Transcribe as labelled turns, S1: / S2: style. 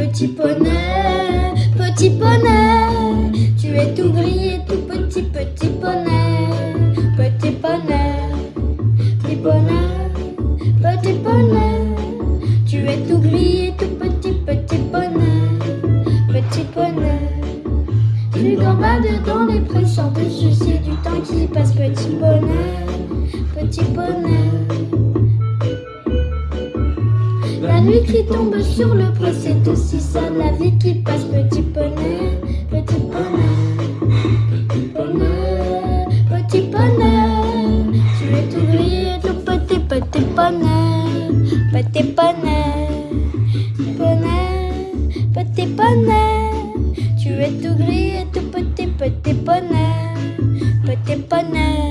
S1: Petit poney, petit poney, tu es tout gris et tout petit, petit poney. Petit poney, petit poney, petit poney, tu es tout gris et tout petit, petit poney. Petit poney, tu gambades dans les prés sans te soucier du temps qui passe. Petit poney, petit poney. La nuit qui tombe sur le pré, c'est aussi ça la vie qui passe. Petit poney, petit poney, petit poney, petit poney. Tu es tout gris et tout petit, petit poney, petit poney, poney, petit poney. Tu es tout gris et tout petit, petit poney, petit poney.